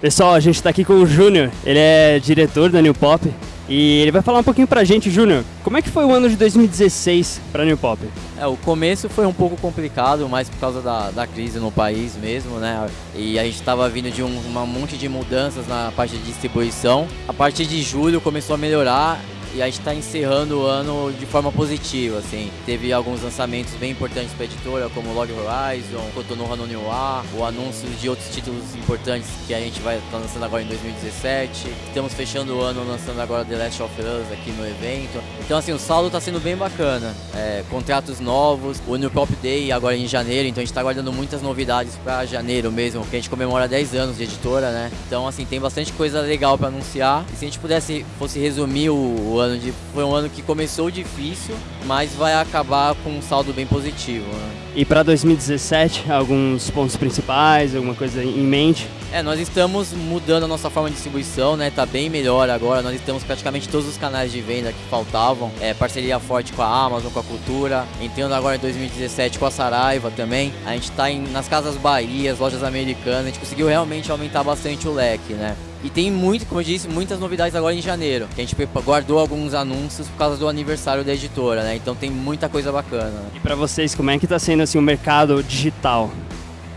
Pessoal, a gente está aqui com o Júnior, ele é diretor da New Pop e ele vai falar um pouquinho pra gente, Júnior, como é que foi o ano de 2016 para New Pop? É, o começo foi um pouco complicado, mais por causa da, da crise no país mesmo, né? E a gente estava vindo de um uma monte de mudanças na parte de distribuição. A partir de julho começou a melhorar e a gente está encerrando o ano de forma positiva, assim. Teve alguns lançamentos bem importantes para a editora, como Log Horizon, Cotonou Noir, o anúncio de outros títulos importantes que a gente vai estar tá lançando agora em 2017. Estamos fechando o ano lançando agora The Last of Us aqui no evento. Então, assim, o saldo está sendo bem bacana. É, contratos novos, o New Pop Day agora em janeiro, então a gente está guardando muitas novidades para janeiro mesmo, que a gente comemora 10 anos de editora, né? Então, assim, tem bastante coisa legal para anunciar. E se a gente pudesse, fosse resumir o, o ano de. Foi um ano que começou difícil, mas vai acabar com um saldo bem positivo. Né? E para 2017, alguns pontos principais, alguma coisa em mente? É, nós estamos mudando a nossa forma de distribuição, né? Tá bem melhor agora. Nós estamos praticamente todos os canais de venda que faltavam. É, parceria forte com a Amazon, com a Cultura. Entrando agora em 2017 com a Saraiva também. A gente tá em, nas Casas Bahia, lojas americanas. A gente conseguiu realmente aumentar bastante o leque, né? E tem muito, como eu disse, muitas novidades agora em janeiro. Que a gente guardou alguns anúncios por causa do aniversário da editora, né? Então tem muita coisa bacana. E para vocês, como é que tá sendo assim o mercado digital?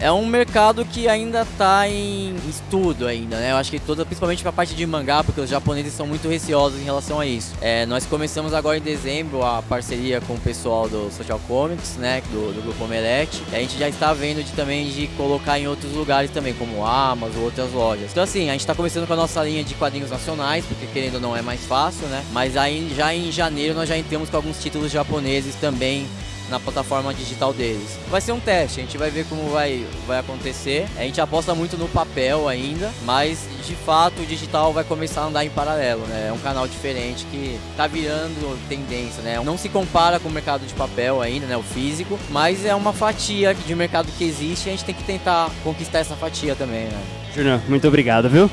É um mercado que ainda está em estudo ainda, né? Eu acho que toda, principalmente para a parte de mangá, porque os japoneses são muito receosos em relação a isso. É, nós começamos agora em dezembro a parceria com o pessoal do Social Comics, né? Do, do grupo Omelete. A gente já está vendo de, também de colocar em outros lugares também, como Amazon, outras lojas. Então assim, a gente está começando com a nossa linha de quadrinhos nacionais, porque querendo ou não é mais fácil, né? Mas aí já em janeiro nós já entramos com alguns títulos japoneses também na plataforma digital deles. Vai ser um teste, a gente vai ver como vai, vai acontecer. A gente aposta muito no papel ainda, mas de fato o digital vai começar a andar em paralelo, né? É um canal diferente que tá virando tendência, né? Não se compara com o mercado de papel ainda, né? O físico, mas é uma fatia de mercado que existe e a gente tem que tentar conquistar essa fatia também, né? Júnior, muito obrigado, viu?